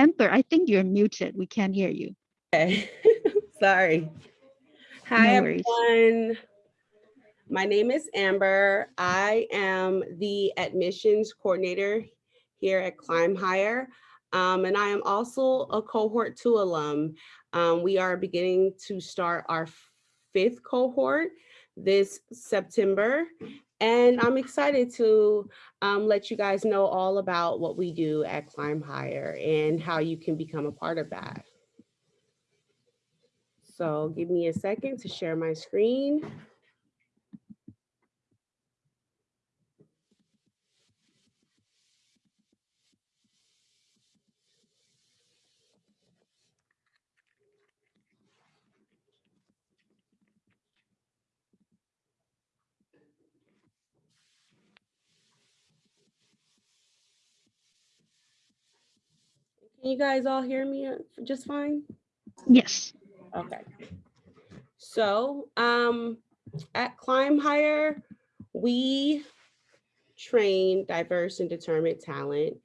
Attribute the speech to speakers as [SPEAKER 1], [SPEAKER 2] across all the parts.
[SPEAKER 1] enter. I think you're muted. We can't hear you.
[SPEAKER 2] Okay, sorry. Hi,
[SPEAKER 1] No
[SPEAKER 2] everyone. My name is Amber. I am the admissions coordinator here at Climb Hire. Um, and I am also a cohort two alum. Um, we are beginning to start our fifth cohort this September. And I'm excited to um, let you guys know all about what we do at Climb Hire and how you can become a part of that. So give me a second to share my screen. Can you guys all hear me uh, just fine?
[SPEAKER 1] Yes.
[SPEAKER 2] Okay. So um, at Climb Hire, we train diverse and determined talent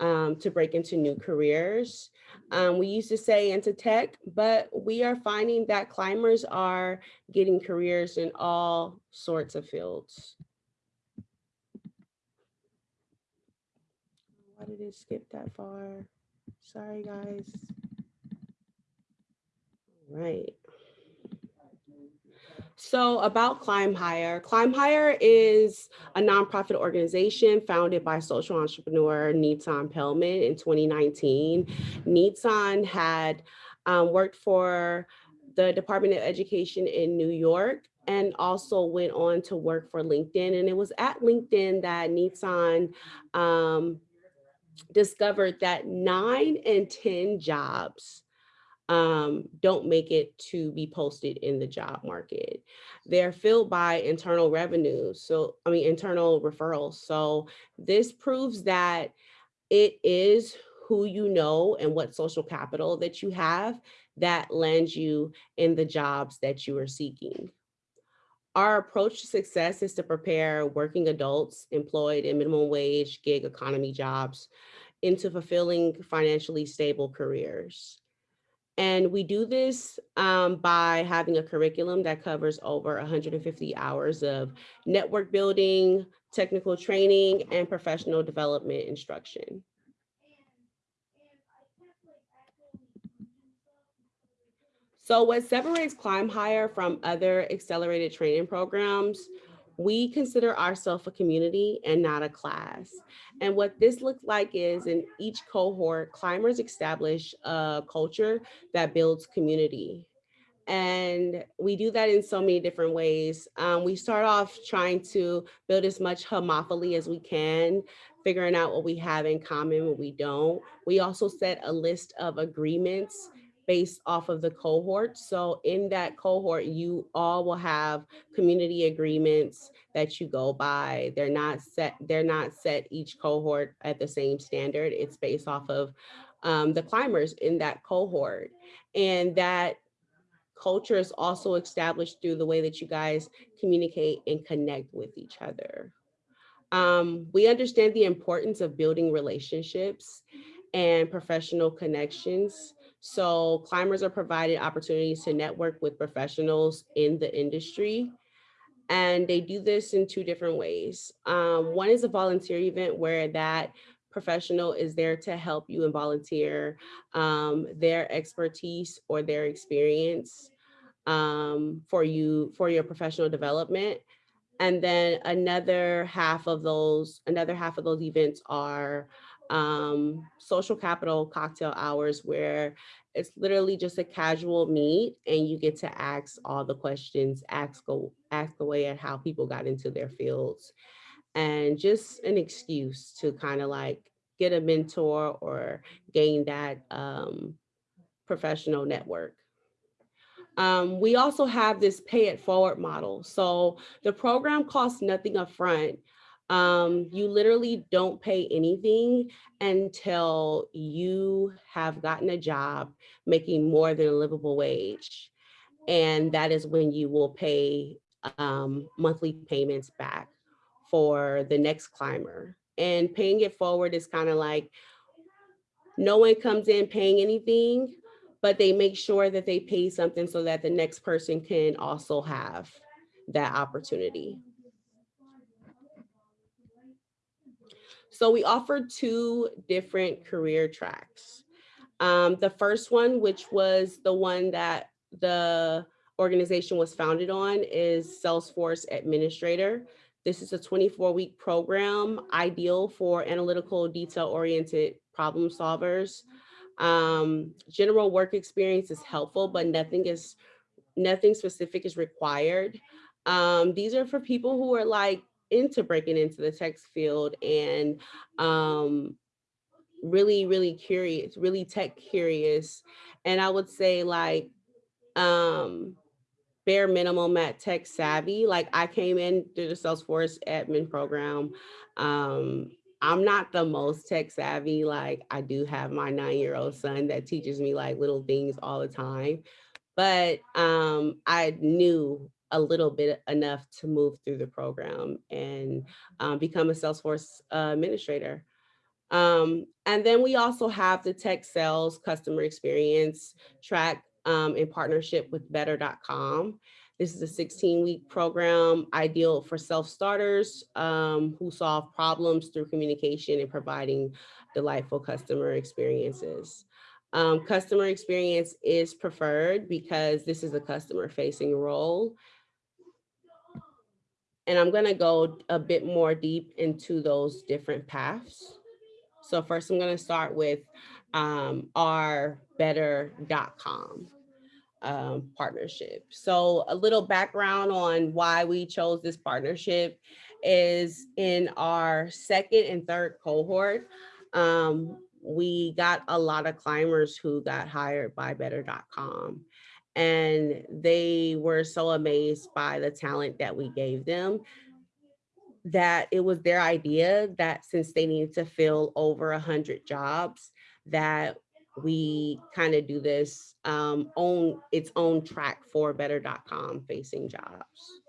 [SPEAKER 2] um, to break into new careers. Um, we used to say into tech, but we are finding that climbers are getting careers in all sorts of fields. Why did it skip that far? Sorry, guys. All Right. So about Climb Hire, Climb Hire is a nonprofit organization founded by social entrepreneur Nitzan Pelman in 2019. Nitzan had um, worked for the Department of Education in New York and also went on to work for LinkedIn. And it was at LinkedIn that Nitzan um, discovered that nine and 10 jobs um, don't make it to be posted in the job market. They're filled by internal revenue. So, I mean, internal referrals. So this proves that it is who you know and what social capital that you have that lands you in the jobs that you are seeking. Our approach to success is to prepare working adults employed in minimum wage gig economy jobs into fulfilling financially stable careers. And we do this um, by having a curriculum that covers over 150 hours of network building, technical training, and professional development instruction. So what separates Climb Hire from other accelerated training programs, we consider ourselves a community and not a class. And what this looks like is in each cohort, climbers establish a culture that builds community. And we do that in so many different ways. Um, we start off trying to build as much homophily as we can, figuring out what we have in common, what we don't. We also set a list of agreements based off of the cohort. So in that cohort, you all will have community agreements that you go by. They're not set, they're not set each cohort at the same standard. It's based off of um, the climbers in that cohort. And that culture is also established through the way that you guys communicate and connect with each other. Um, we understand the importance of building relationships and professional connections so climbers are provided opportunities to network with professionals in the industry. And they do this in two different ways. Um, one is a volunteer event where that professional is there to help you and volunteer um, their expertise or their experience um, for you for your professional development. And then another half of those, another half of those events are um, social capital cocktail hours where it's literally just a casual meet and you get to ask all the questions, ask, ask away at how people got into their fields and just an excuse to kind of like get a mentor or gain that um, professional network. Um, we also have this pay it forward model. So the program costs nothing upfront. Um, you literally don't pay anything until you have gotten a job making more than a livable wage. And that is when you will pay um, monthly payments back for the next climber. And paying it forward is kind of like no one comes in paying anything, but they make sure that they pay something so that the next person can also have that opportunity. So we offer two different career tracks. Um, the first one, which was the one that the organization was founded on is Salesforce Administrator. This is a 24 week program ideal for analytical detail oriented problem solvers. Um, general work experience is helpful, but nothing is nothing specific is required. Um, these are for people who are like into breaking into the tech field and um, really, really curious, really tech curious. And I would say like um, bare minimum at tech savvy. Like I came in through the Salesforce admin program. Um, I'm not the most tech savvy. Like I do have my nine-year-old son that teaches me like little things all the time. But um, I knew a little bit enough to move through the program and um, become a Salesforce uh, administrator. Um, and then we also have the tech sales customer experience track um, in partnership with better.com. This is a 16 week program ideal for self-starters um, who solve problems through communication and providing delightful customer experiences. Um, customer experience is preferred because this is a customer facing role and I'm gonna go a bit more deep into those different paths. So first I'm gonna start with um, our better.com um, partnership. So a little background on why we chose this partnership is in our second and third cohort, um, we got a lot of climbers who got hired by better.com and they were so amazed by the talent that we gave them that it was their idea that since they needed to fill over a hundred jobs that we kind of do this um, own its own track for better.com facing jobs.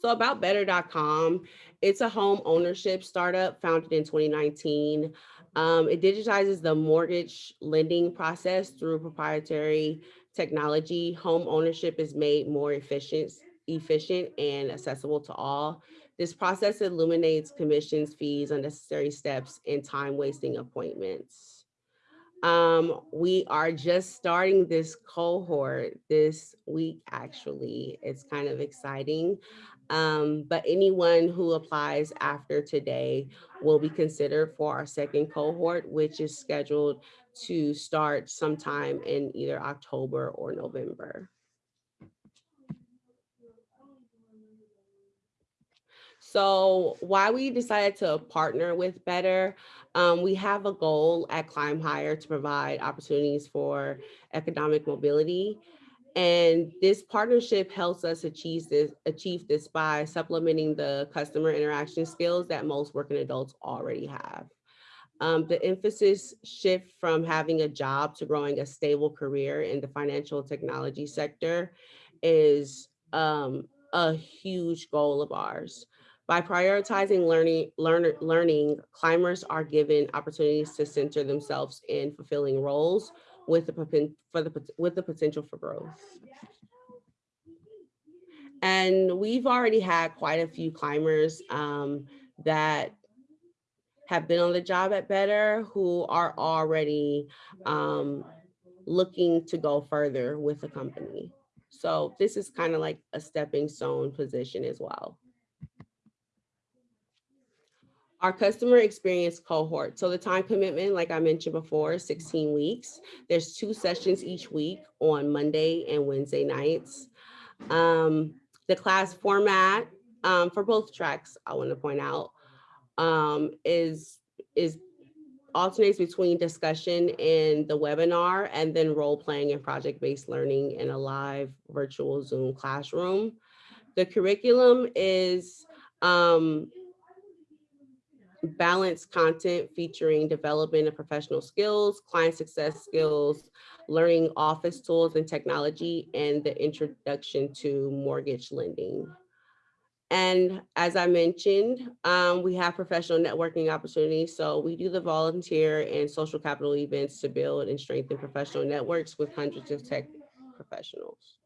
[SPEAKER 2] So about better.com, it's a home ownership startup founded in 2019. Um, it digitizes the mortgage lending process through proprietary technology. Home ownership is made more efficient, efficient and accessible to all. This process eliminates commissions, fees, unnecessary steps, and time wasting appointments. Um, we are just starting this cohort this week, actually. It's kind of exciting. Um, but anyone who applies after today will be considered for our second cohort, which is scheduled to start sometime in either October or November. So why we decided to partner with Better, um, we have a goal at Climb Hire to provide opportunities for economic mobility. And this partnership helps us achieve this, achieve this by supplementing the customer interaction skills that most working adults already have. Um, the emphasis shift from having a job to growing a stable career in the financial technology sector is um, a huge goal of ours. By prioritizing learning, learner, learning, climbers are given opportunities to center themselves in fulfilling roles with the, for the, with the potential for growth. And we've already had quite a few climbers um, that have been on the job at Better who are already um, looking to go further with the company. So this is kind of like a stepping stone position as well. Our customer experience cohort. So the time commitment, like I mentioned before, 16 weeks. There's two sessions each week on Monday and Wednesday nights. Um, the class format um, for both tracks, I want to point out, um, is, is alternates between discussion in the webinar and then role playing and project-based learning in a live virtual Zoom classroom. The curriculum is um, balanced content featuring development of professional skills, client success skills, learning office tools and technology, and the introduction to mortgage lending. And as I mentioned, um, we have professional networking opportunities. So we do the volunteer and social capital events to build and strengthen professional networks with hundreds of tech professionals.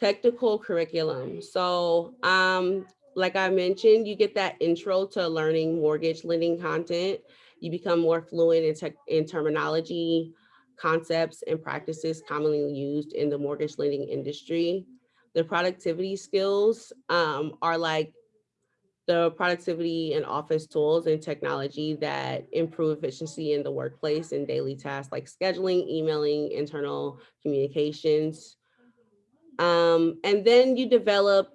[SPEAKER 2] Technical curriculum. So um, like I mentioned, you get that intro to learning mortgage lending content. You become more fluent in tech in terminology, concepts and practices commonly used in the mortgage lending industry. The productivity skills um, are like the productivity and office tools and technology that improve efficiency in the workplace and daily tasks like scheduling, emailing, internal communications. Um, and then you develop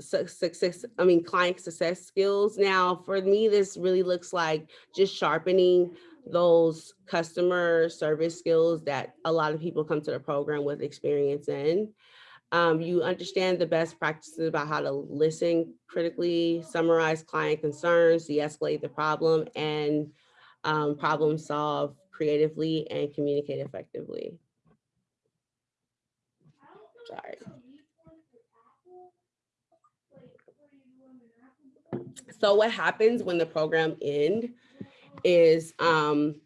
[SPEAKER 2] success, I mean, client success skills. Now, for me, this really looks like just sharpening those customer service skills that a lot of people come to the program with experience in. Um, you understand the best practices about how to listen critically, summarize client concerns, de-escalate the problem, and um, problem solve creatively and communicate effectively. Sorry. So what happens when the program end is, um,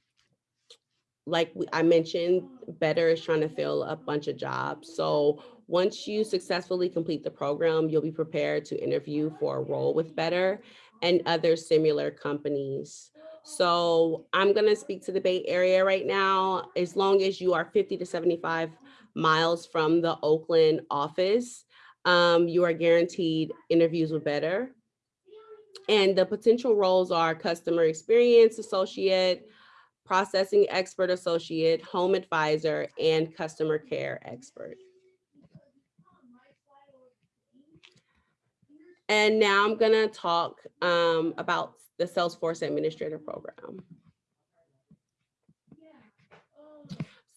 [SPEAKER 2] like I mentioned, Better is trying to fill a bunch of jobs. So once you successfully complete the program, you'll be prepared to interview for a role with Better and other similar companies. So I'm gonna speak to the Bay Area right now. As long as you are 50 to 75 miles from the Oakland office, um, you are guaranteed interviews with Better. And the potential roles are customer experience associate, processing expert associate, home advisor, and customer care expert. And now I'm gonna talk um, about the Salesforce Administrator Program.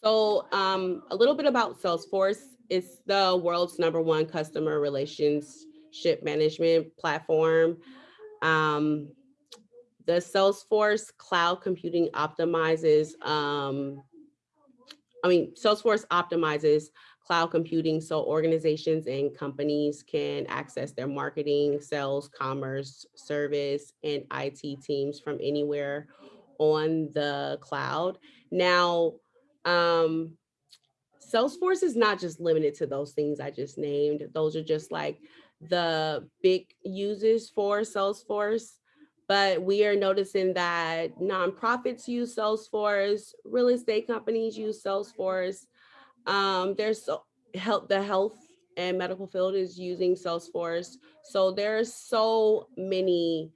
[SPEAKER 2] So um, a little bit about Salesforce. It's the world's number one customer relationship management platform. Um, the Salesforce Cloud Computing optimizes, um, I mean, Salesforce optimizes cloud computing so organizations and companies can access their marketing, sales, commerce, service, and IT teams from anywhere on the cloud. Now, um, Salesforce is not just limited to those things I just named. Those are just like the big uses for Salesforce. But we are noticing that nonprofits use Salesforce, real estate companies use Salesforce. Um, there's help the health and medical field is using Salesforce. So there's so many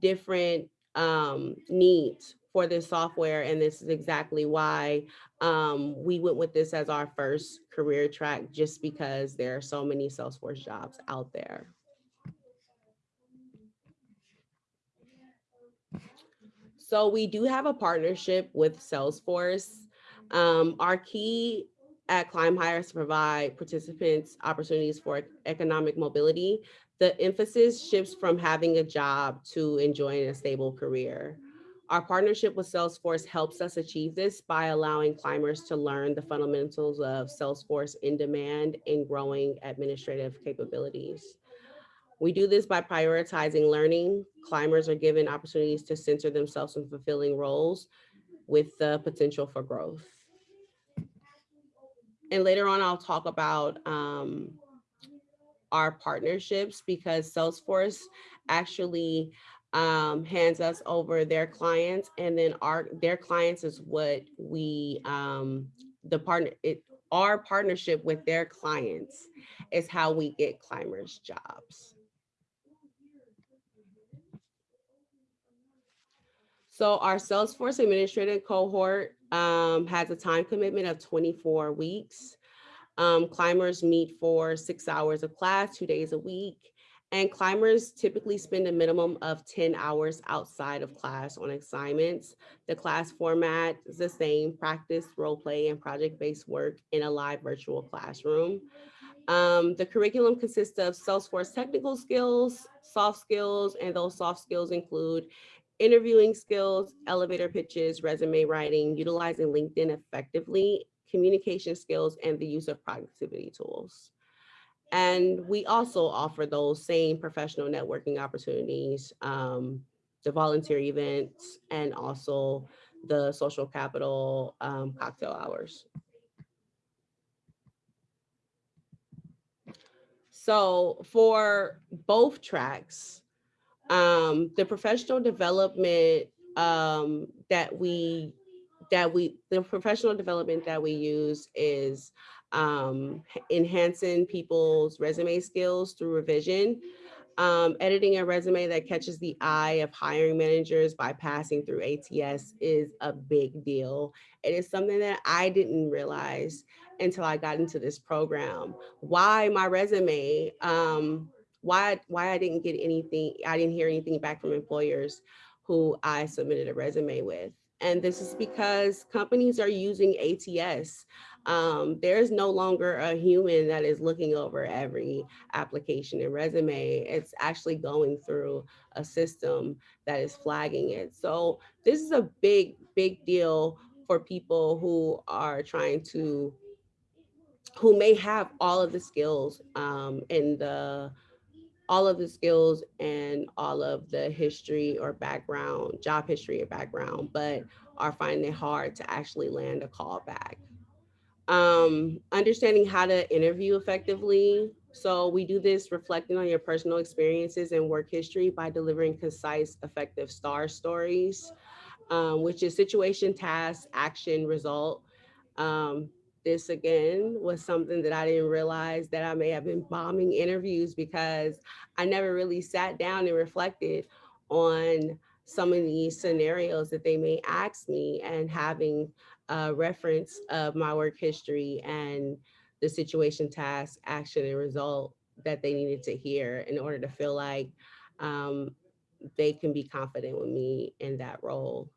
[SPEAKER 2] different um, needs for this software. And this is exactly why um, we went with this as our first career track, just because there are so many Salesforce jobs out there. So we do have a partnership with Salesforce. Um, our key at Climb Hire is to provide participants opportunities for economic mobility. The emphasis shifts from having a job to enjoying a stable career. Our partnership with Salesforce helps us achieve this by allowing climbers to learn the fundamentals of Salesforce in demand and growing administrative capabilities. We do this by prioritizing learning. Climbers are given opportunities to center themselves in fulfilling roles with the potential for growth. And later on, I'll talk about um, our partnerships because Salesforce actually um, hands us over their clients and then our their clients is what we um, the partner it our partnership with their clients is how we get climbers jobs. So our Salesforce administrative cohort um, has a time commitment of 24 weeks. Um, climbers meet for six hours of class, two days a week. And climbers typically spend a minimum of 10 hours outside of class on assignments. The class format is the same, practice, role play, and project-based work in a live virtual classroom. Um, the curriculum consists of Salesforce technical skills, soft skills, and those soft skills include interviewing skills, elevator pitches, resume writing, utilizing LinkedIn effectively, communication skills, and the use of productivity tools. And we also offer those same professional networking opportunities, um, the volunteer events, and also the social capital um, cocktail hours. So for both tracks, um, the professional development um, that we that we the professional development that we use is um, enhancing people's resume skills through revision, um, editing a resume that catches the eye of hiring managers by passing through ATS is a big deal. It is something that I didn't realize until I got into this program. Why my resume, um, why, why I didn't get anything, I didn't hear anything back from employers who I submitted a resume with. And this is because companies are using ATS. Um, there's no longer a human that is looking over every application and resume. It's actually going through a system that is flagging it. So this is a big, big deal for people who are trying to, who may have all of the skills um, and the, all of the skills and all of the history or background, job history or background, but are finding it hard to actually land a call back um, understanding how to interview effectively. So we do this reflecting on your personal experiences and work history by delivering concise, effective STAR stories, um, which is situation, task, action, result. Um, this again was something that I didn't realize that I may have been bombing interviews because I never really sat down and reflected on some of these scenarios that they may ask me and having a reference of my work history and the situation, task, action, and result that they needed to hear in order to feel like um, they can be confident with me in that role.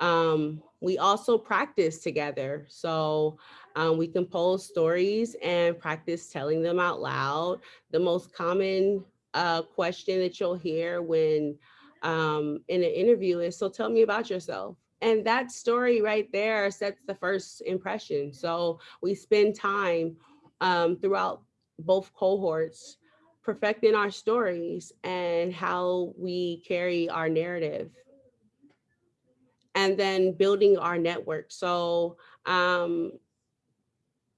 [SPEAKER 2] Um, we also practice together. So um, we compose stories and practice telling them out loud. The most common uh, question that you'll hear when um, in an interview is, so tell me about yourself. And that story right there sets the first impression. So we spend time um, throughout both cohorts perfecting our stories and how we carry our narrative and then building our network. So um,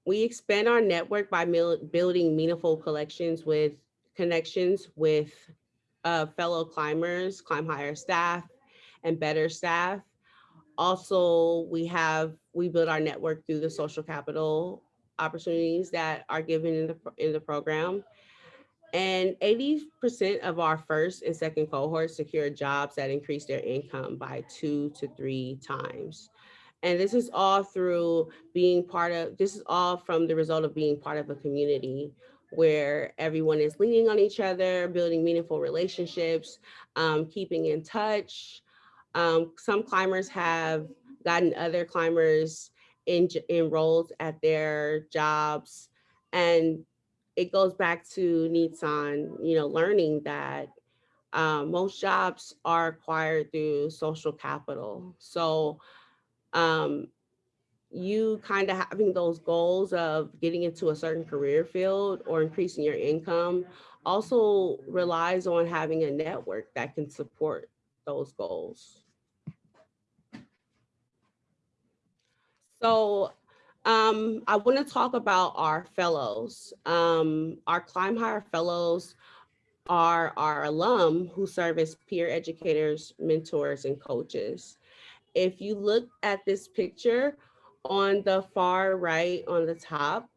[SPEAKER 2] we expand our network by building meaningful collections with connections with uh, fellow climbers, climb hire staff, and better staff. Also, we have, we build our network through the social capital opportunities that are given in the, in the program. And 80% of our first and second cohorts secure jobs that increase their income by two to three times. And this is all through being part of, this is all from the result of being part of a community where everyone is leaning on each other, building meaningful relationships, um, keeping in touch. Um, some climbers have gotten other climbers in, enrolled at their jobs. And it goes back to Nitzan, you know, learning that um, most jobs are acquired through social capital. So um, you kind of having those goals of getting into a certain career field or increasing your income also relies on having a network that can support those goals. So um, I want to talk about our fellows. Um, our Climb Hire fellows are our alum who serve as peer educators, mentors, and coaches. If you look at this picture, on the far right on the top,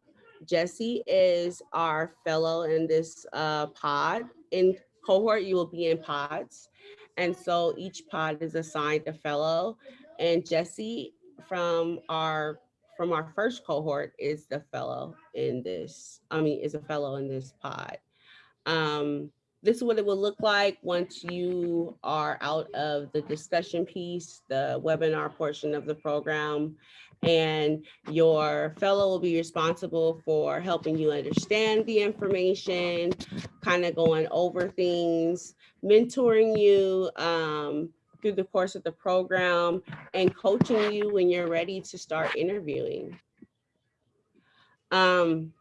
[SPEAKER 2] Jesse is our fellow in this uh, pod. In cohort, you will be in pods. And so each pod is assigned a fellow. And Jesse from our from our first cohort is the fellow in this, I mean, is a fellow in this pod. Um, this is what it will look like once you are out of the discussion piece, the webinar portion of the program, and your fellow will be responsible for helping you understand the information, kind of going over things, mentoring you um, through the course of the program, and coaching you when you're ready to start interviewing. Um,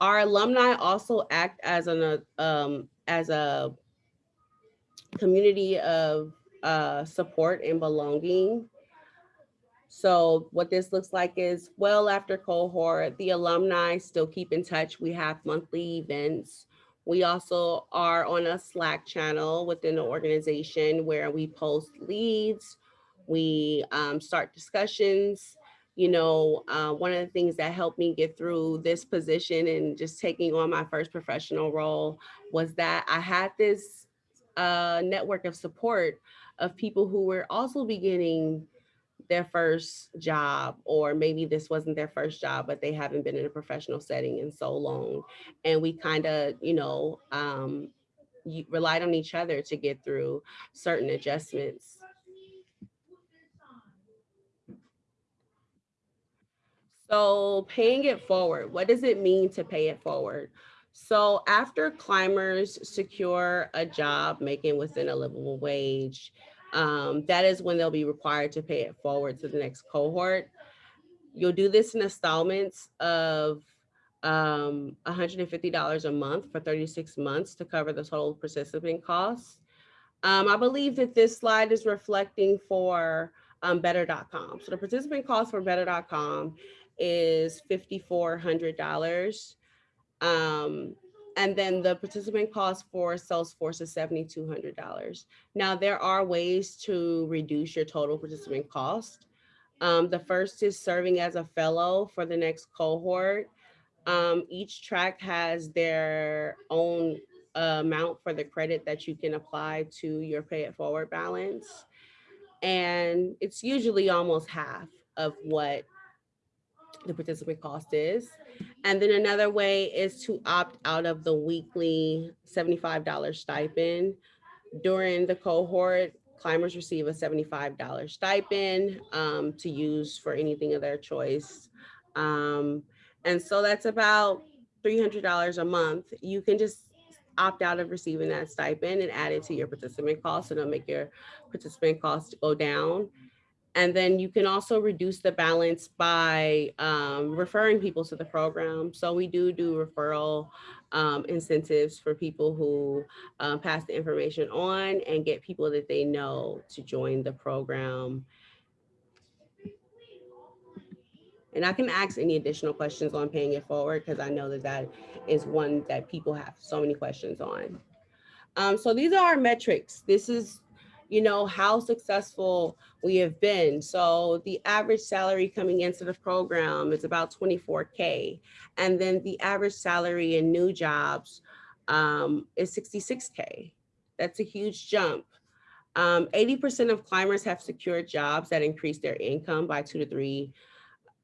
[SPEAKER 2] our alumni also act as an, um, as a community of uh, support and belonging. So what this looks like is well after cohort, the alumni still keep in touch. We have monthly events. We also are on a Slack channel within the organization where we post leads, we um, start discussions. You know, uh, one of the things that helped me get through this position and just taking on my first professional role was that I had this uh, network of support of people who were also beginning their first job, or maybe this wasn't their first job, but they haven't been in a professional setting in so long. And we kind of, you know, um, relied on each other to get through certain adjustments. So paying it forward, what does it mean to pay it forward? So after climbers secure a job making within a livable wage, um, that is when they'll be required to pay it forward to the next cohort. You'll do this in installments of um, $150 a month for 36 months to cover the total participant costs. Um, I believe that this slide is reflecting for um, better.com. So the participant cost for better.com is $5,400. And then the participant cost for Salesforce is $7,200. Now there are ways to reduce your total participant cost. Um, the first is serving as a fellow for the next cohort. Um, each track has their own uh, amount for the credit that you can apply to your pay it forward balance. And it's usually almost half of what the participant cost is. And then another way is to opt out of the weekly $75 stipend. During the cohort, climbers receive a $75 stipend um, to use for anything of their choice. Um, and so that's about $300 a month. You can just opt out of receiving that stipend and add it to your participant cost. So it'll make your participant cost go down. And then you can also reduce the balance by um, referring people to the program. So we do do referral um, incentives for people who um, pass the information on and get people that they know to join the program. And I can ask any additional questions on paying it forward because I know that that is one that people have so many questions on. Um, so these are our metrics. This is you know, how successful we have been. So the average salary coming into the program is about 24K. And then the average salary in new jobs um, is 66K. That's a huge jump. 80% um, of climbers have secured jobs that increase their income by two to three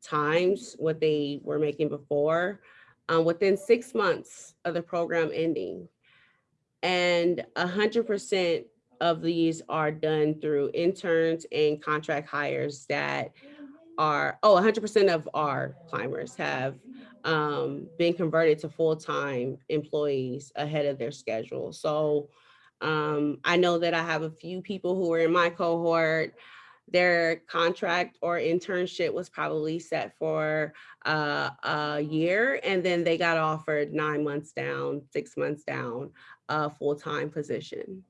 [SPEAKER 2] times what they were making before um, within six months of the program ending. And 100% of these are done through interns and contract hires that are, oh, 100% of our climbers have um, been converted to full-time employees ahead of their schedule. So um, I know that I have a few people who are in my cohort, their contract or internship was probably set for uh, a year and then they got offered nine months down, six months down, a full-time position.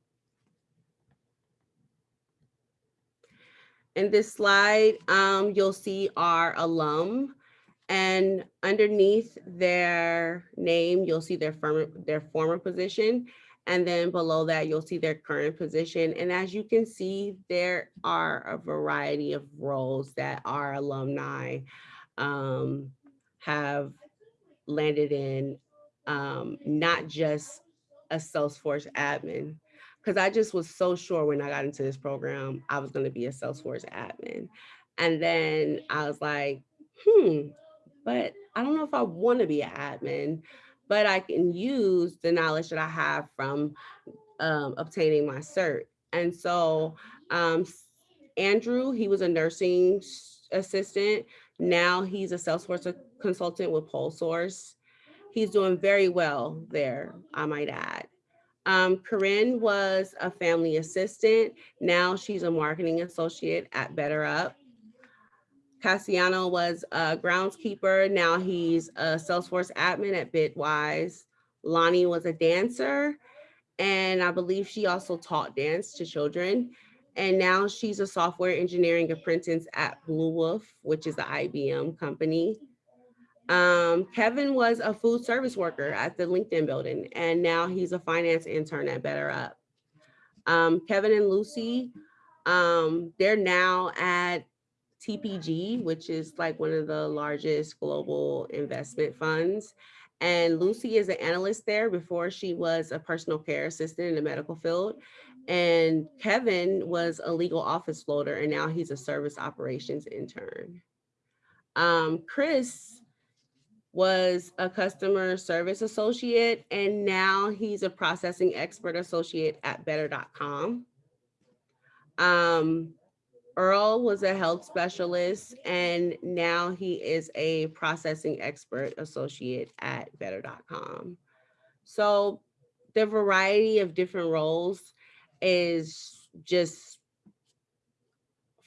[SPEAKER 2] In this slide, um, you'll see our alum and underneath their name, you'll see their, firm, their former position. And then below that, you'll see their current position. And as you can see, there are a variety of roles that our alumni um, have landed in, um, not just a Salesforce admin, because I just was so sure when I got into this program, I was going to be a Salesforce admin. And then I was like, hmm, but I don't know if I want to be an admin, but I can use the knowledge that I have from um, obtaining my cert. And so um, Andrew, he was a nursing assistant. Now he's a Salesforce consultant with PolSource. He's doing very well there, I might add. Um, Corinne was a family assistant. Now she's a marketing associate at BetterUp. Cassiano was a groundskeeper. Now he's a Salesforce admin at Bitwise. Lonnie was a dancer. And I believe she also taught dance to children. And now she's a software engineering apprentice at Bluewolf, which is the IBM company. Um, Kevin was a food service worker at the LinkedIn building, and now he's a finance intern at BetterUp. Um, Kevin and Lucy, um, they're now at TPG, which is like one of the largest global investment funds. And Lucy is an analyst there before she was a personal care assistant in the medical field. And Kevin was a legal office floater, and now he's a service operations intern. Um, Chris was a customer service associate, and now he's a processing expert associate at better.com. Um, Earl was a health specialist, and now he is a processing expert associate at better.com. So the variety of different roles is just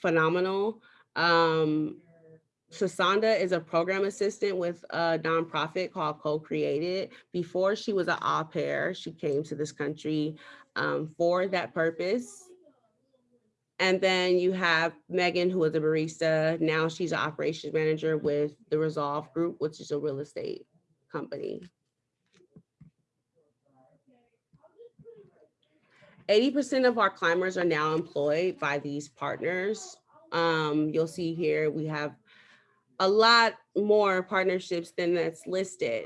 [SPEAKER 2] phenomenal. Um, Sasanda is a program assistant with a nonprofit called Co-Created. Before she was an au pair, she came to this country um, for that purpose. And then you have Megan, who was a barista. Now she's an operations manager with the Resolve Group, which is a real estate company. Eighty percent of our climbers are now employed by these partners. Um, you'll see here, we have a lot more partnerships than that's listed.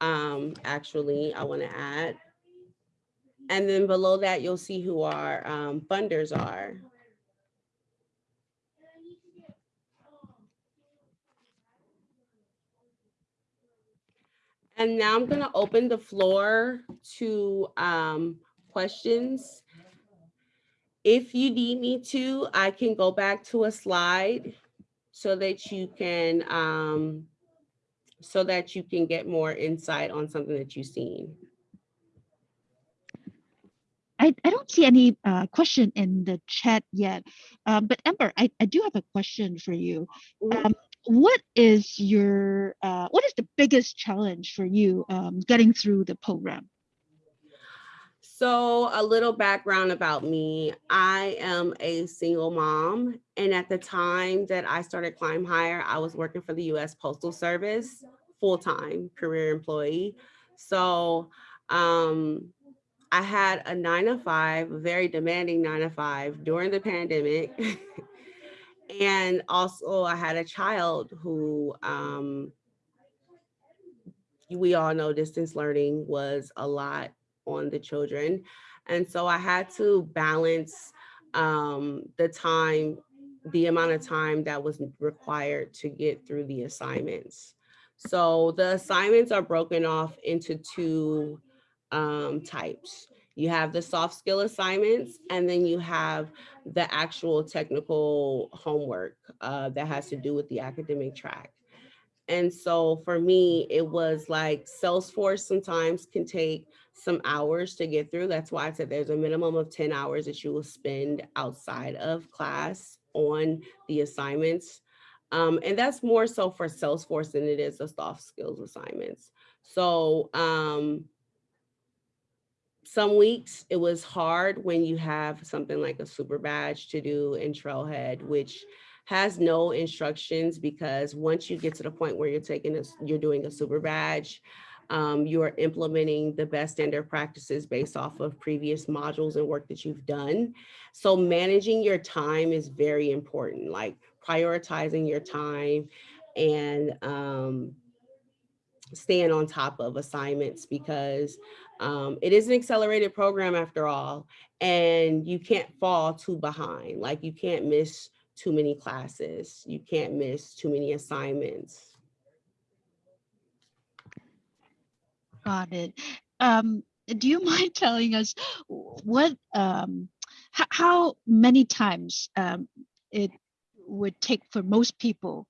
[SPEAKER 2] Um, actually, I want to add. And then below that, you'll see who our um, funders are. And now I'm going to open the floor to um, questions. If you need me to, I can go back to a slide so that you can um, so that you can get more insight on something that you've seen.
[SPEAKER 1] I, I don't see any uh, question in the chat yet, um, but Amber, I, I do have a question for you.
[SPEAKER 2] Mhm.
[SPEAKER 1] Um, what is your uh, what is the biggest challenge for you um, getting through the program?
[SPEAKER 2] So a little background about me. I am a single mom. And at the time that I started Climb Hire, I was working for the US Postal Service, full-time career employee. So um, I had a nine to five, very demanding nine to five during the pandemic. and also I had a child who um, we all know distance learning was a lot on the children. And so I had to balance um, the time, the amount of time that was required to get through the assignments. So the assignments are broken off into two um, types. You have the soft skill assignments, and then you have the actual technical homework uh, that has to do with the academic track. And so for me, it was like Salesforce sometimes can take some hours to get through. That's why I said there's a minimum of 10 hours that you will spend outside of class on the assignments. Um, and that's more so for Salesforce than it is the soft skills assignments. So um, some weeks it was hard when you have something like a super badge to do in Trailhead, which has no instructions because once you get to the point where you're taking this, you're doing a super badge, um, you're implementing the best standard practices based off of previous modules and work that you've done. So managing your time is very important, like prioritizing your time and um, staying on top of assignments because um, it is an accelerated program after all, and you can't fall too behind. Like you can't miss too many classes. You can't miss too many assignments.
[SPEAKER 1] Got it. Um, do you mind telling us what um, how many times um, it would take for most people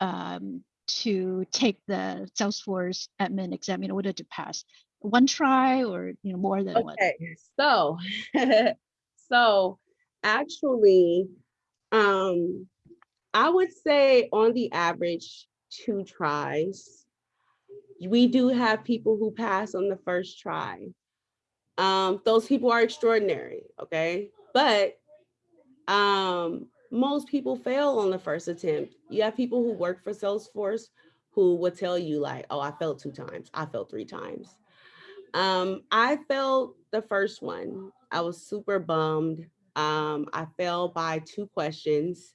[SPEAKER 1] um, to take the Salesforce admin exam in order to pass? One try or you know more than one?
[SPEAKER 2] Okay, so, so actually, um, I would say on the average, two tries. We do have people who pass on the first try. Um, those people are extraordinary, okay? But um, most people fail on the first attempt. You have people who work for Salesforce who would tell you like, oh, I failed two times, I failed three times. Um, I failed the first one. I was super bummed. Um, I failed by two questions.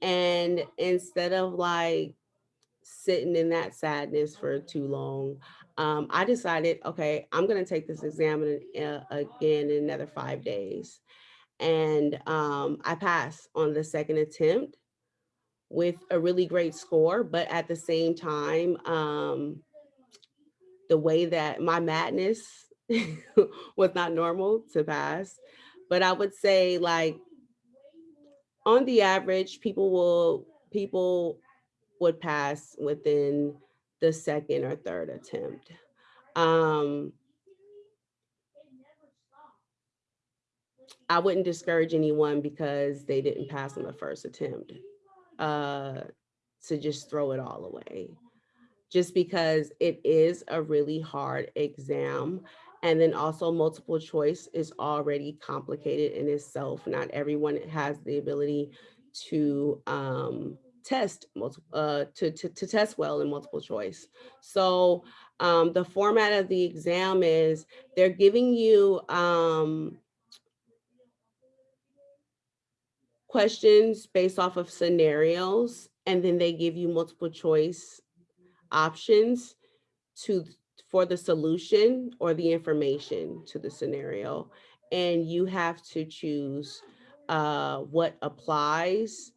[SPEAKER 2] And instead of like sitting in that sadness for too long, um, I decided, okay, I'm gonna take this exam in, uh, again in another five days. And um, I passed on the second attempt with a really great score, but at the same time, um, the way that my madness was not normal to pass. But I would say like on the average, people will people would pass within the second or third attempt. Um, I wouldn't discourage anyone because they didn't pass on the first attempt uh, to just throw it all away. Just because it is a really hard exam. And then also multiple choice is already complicated in itself. Not everyone has the ability to um, test uh, to, to, to test well in multiple choice. So um, the format of the exam is they're giving you um, questions based off of scenarios, and then they give you multiple choice options to for the solution or the information to the scenario. And you have to choose uh, what applies.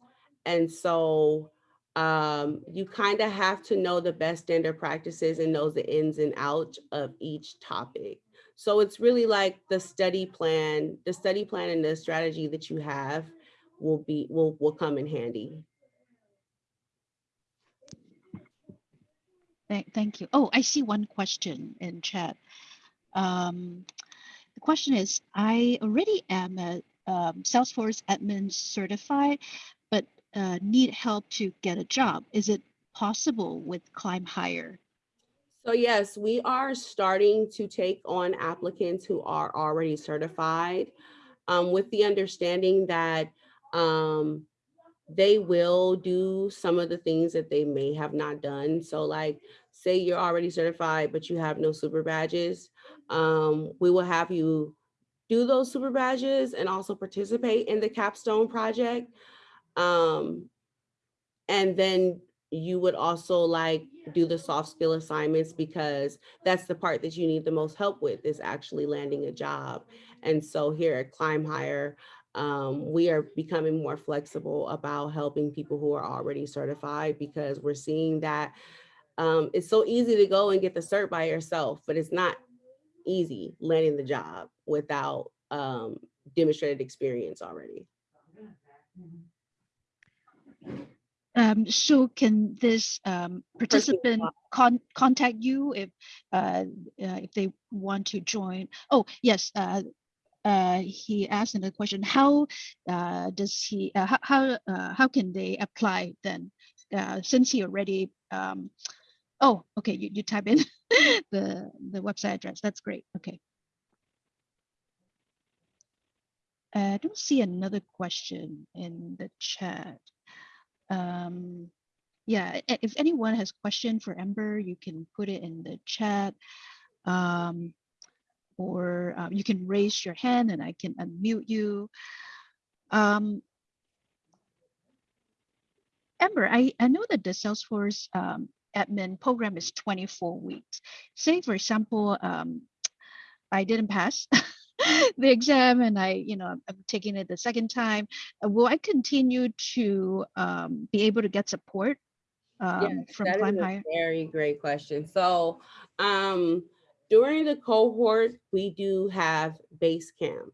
[SPEAKER 2] And so um, you kind of have to know the best standard practices and knows the ins and outs of each topic. So it's really like the study plan, the study plan and the strategy that you have will be will will come in handy.
[SPEAKER 1] Thank, thank you. Oh, I see one question in chat. Um, the question is, I already am a um, Salesforce admin certified, but uh, need help to get a job. Is it possible with Climb Hire?
[SPEAKER 2] So yes, we are starting to take on applicants who are already certified um, with the understanding that um, they will do some of the things that they may have not done. So like, say you're already certified, but you have no super badges, um, we will have you do those super badges and also participate in the capstone project. Um, and then you would also like do the soft skill assignments because that's the part that you need the most help with is actually landing a job. And so here at Climb Hire, um, we are becoming more flexible about helping people who are already certified because we're seeing that um, it's so easy to go and get the cert by yourself, but it's not easy landing the job without um, demonstrated experience already.
[SPEAKER 1] Um, so can this um, participant con contact you if uh, uh, if they want to join? Oh yes, uh, uh, he asked in the question, how uh, does he, uh, how, how, uh, how can they apply then? Uh, since he already, um, oh, okay, you, you type in the, the website address. That's great. Okay. I don't see another question in the chat. Um, yeah, if anyone has question for Ember, you can put it in the chat. Um, or uh, you can raise your hand and I can unmute you. Um, Amber, I, I know that the Salesforce um, admin program is 24 weeks. Say, for example, um, I didn't pass the exam and I, you know, I'm taking it the second time. Uh, will I continue to um, be able to get support um,
[SPEAKER 2] yes,
[SPEAKER 1] from
[SPEAKER 2] that
[SPEAKER 1] Climb
[SPEAKER 2] is a
[SPEAKER 1] Higher?
[SPEAKER 2] Very great question. So um, during the cohort, we do have base camp.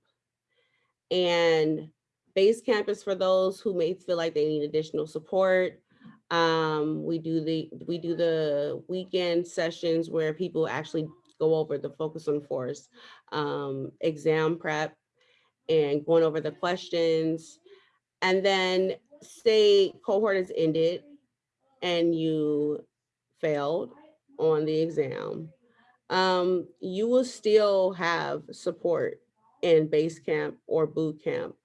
[SPEAKER 2] And base camp is for those who may feel like they need additional support. Um, we do the we do the weekend sessions where people actually go over the focus on force um, exam prep and going over the questions. And then say cohort has ended and you failed on the exam, um, you will still have support in base camp or boot camp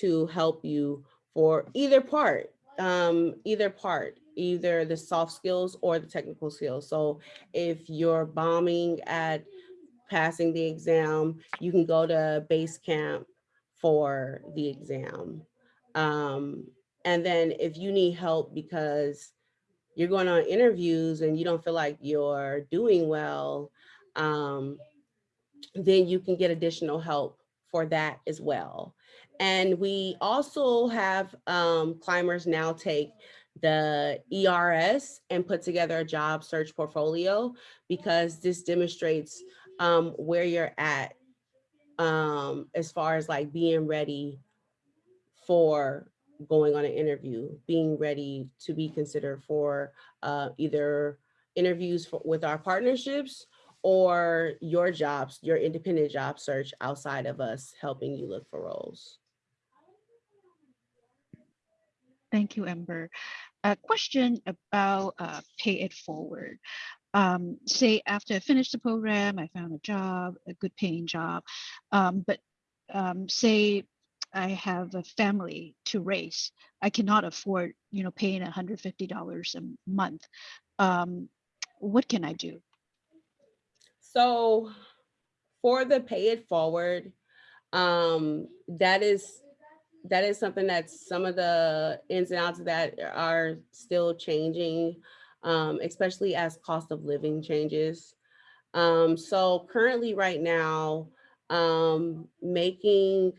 [SPEAKER 2] to help you for either part, um, either part, either the soft skills or the technical skills. So if you're bombing at passing the exam, you can go to base camp for the exam. Um, and then if you need help because you're going on interviews and you don't feel like you're doing well, um, then you can get additional help for that as well. And we also have um, climbers now take the ERS and put together a job search portfolio because this demonstrates um, where you're at um, as far as like being ready for going on an interview, being ready to be considered for uh, either interviews for, with our partnerships or your jobs, your independent job search outside of us helping you look for roles.
[SPEAKER 1] Thank you, Ember. A question about uh, pay it forward. Um, say after I finished the program, I found a job, a good paying job, um, but um, say I have a family to raise, I cannot afford, you know, paying $150 a month. Um, what can I do?
[SPEAKER 2] So for the pay it forward, um, that is that is something that some of the ins and outs of that are still changing, um, especially as cost of living changes. Um, so currently right now, um, making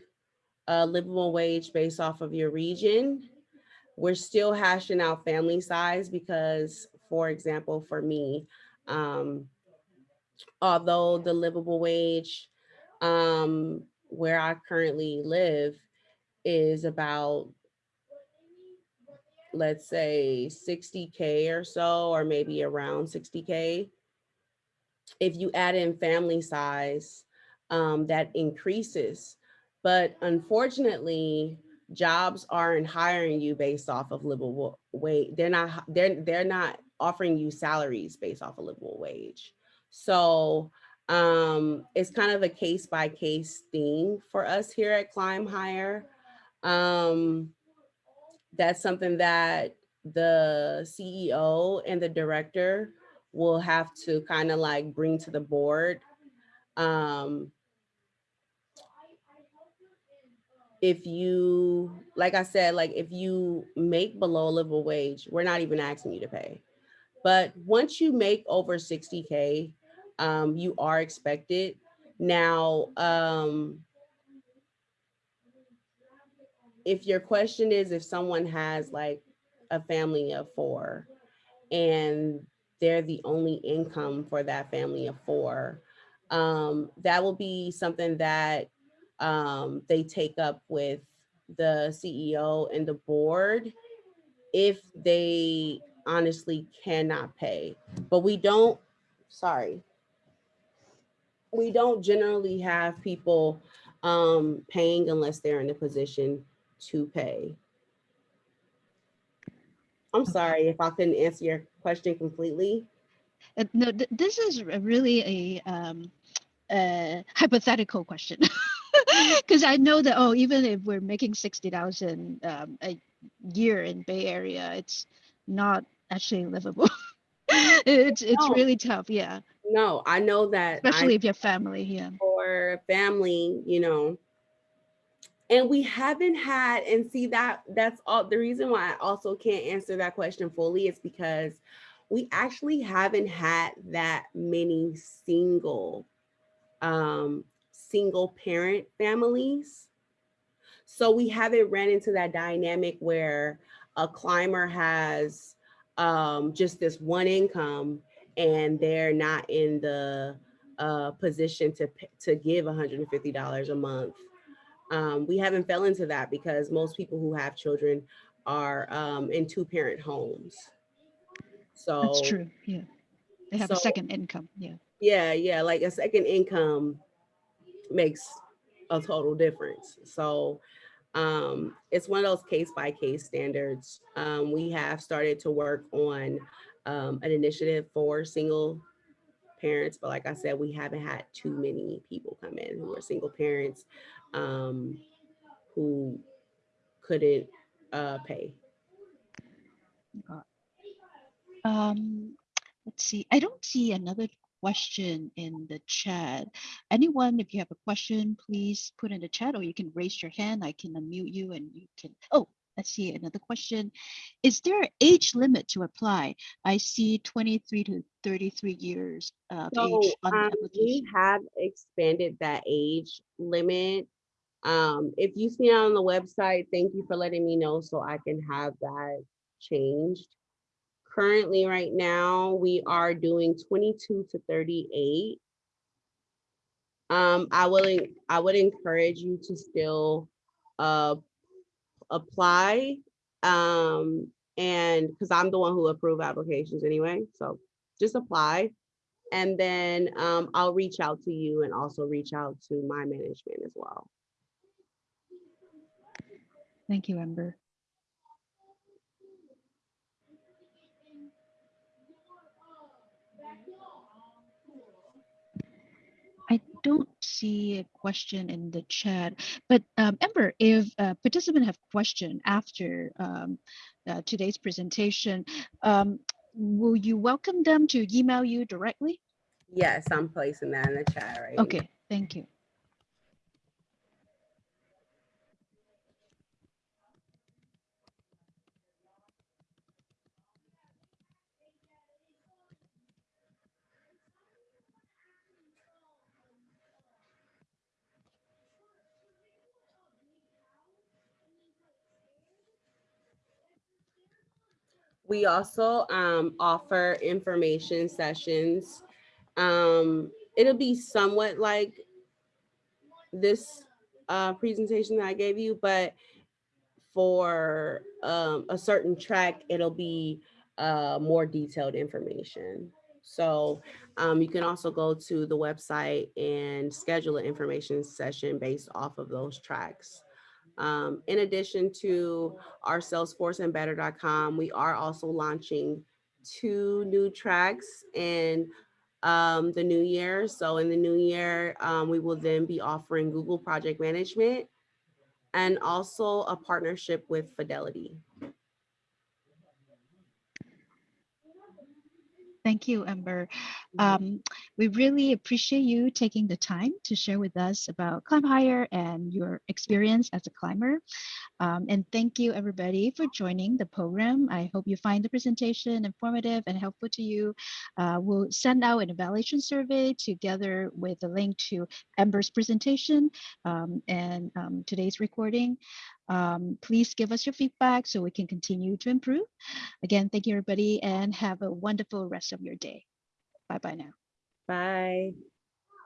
[SPEAKER 2] a livable wage based off of your region, we're still hashing out family size because, for example, for me, um, although the livable wage um, where I currently live is about, let's say 60K or so, or maybe around 60K. If you add in family size, um, that increases. But unfortunately, jobs aren't hiring you based off of livable wage. They're not, they're, they're not offering you salaries based off of livable wage. So um, it's kind of a case by case thing for us here at Climb Hire. Um, that's something that the CEO and the director will have to kind of like bring to the board. Um, if you, like I said, like if you make below livable wage, we're not even asking you to pay. But once you make over 60K, um, you are expected. Now, um, if your question is if someone has like a family of four and they're the only income for that family of four, um, that will be something that um, they take up with the CEO and the board if they honestly cannot pay. But we don't, sorry, we don't generally have people um, paying unless they're in a position to pay. I'm sorry if I couldn't answer your question completely.
[SPEAKER 1] Uh, no, th this is really a um, uh, hypothetical question. Because I know that, oh, even if we're making 60,000 um, a year in Bay Area, it's not actually livable. it's it's
[SPEAKER 2] No.
[SPEAKER 1] really tough, yeah.
[SPEAKER 2] No, I know that. I-
[SPEAKER 1] Especially if you have family, yeah.
[SPEAKER 2] Or family, you know. And we haven't had, and see that that's all the reason why I also can't answer that question fully is because we actually haven't had that many single um single parent families. So we haven't ran into that dynamic where a climber has um just this one income and they're not in the uh, position to to give $150 a month. Um, we haven't fell into that because most people who have children are um, in two parent homes. So
[SPEAKER 1] That's true, yeah. They have a second income, yeah.
[SPEAKER 2] yeah, yeah, like a second income makes a total difference. So um, it's one of those case by case standards. Um, we have started to work on um, an initiative for single parents, but like I said, we haven't had too many people come in who are single parents um, who couldn't uh, pay.
[SPEAKER 1] Um, let's see. I don't see another question in the chat. Anyone, if you have a question, please put in the chat or you can raise your hand. I can unmute you and you can, oh, let's see another question. Is there an age limit to apply? I see 23 to 33 years of
[SPEAKER 2] So
[SPEAKER 1] age on the
[SPEAKER 2] um,
[SPEAKER 1] application.
[SPEAKER 2] we have expanded that age limit. Um, if you see it on the website, thank you for letting me know so I can have that changed. Currently, right now, we are doing 22 to 38. Um, I will, I would encourage you to still uh apply. Um, and because I'm the one who approve applications anyway, so just apply. And then um, I'll reach out to you and also reach out to my management as well.
[SPEAKER 1] Thank you, Ember. I don't see a question in the chat, but um, Amber, if uh, participants have question after um, uh, today's presentation, um, will you welcome them to email you directly?
[SPEAKER 2] Yes, I'm placing that in the chat right. now.
[SPEAKER 1] Okay, thank you.
[SPEAKER 2] We also um, offer information sessions. Um, it'll be somewhat like this uh, presentation that I gave you, but for um, a certain track, it'll be uh, more detailed information. So um, you can also go to the website and schedule an information session based off of those tracks. Um, in addition to our Salesforce and better.com, we are also launching two new tracks in um, the new year. So in the new year, um, we will then be offering Google Project Management and also a partnership with Fidelity.
[SPEAKER 1] Thank you, Amber. Um, we really appreciate you taking the time to share with us about Climb Hire and your experience as a climber. Um, and thank you everybody for joining the program. I hope you find the presentation informative and helpful to you. Uh, we'll send out an evaluation survey together with a link to Amber's presentation um, and um, today's recording. Um, please give us your feedback so we can continue to improve. Again, thank you everybody and have a wonderful rest of your day. Bye bye now.
[SPEAKER 2] Bye.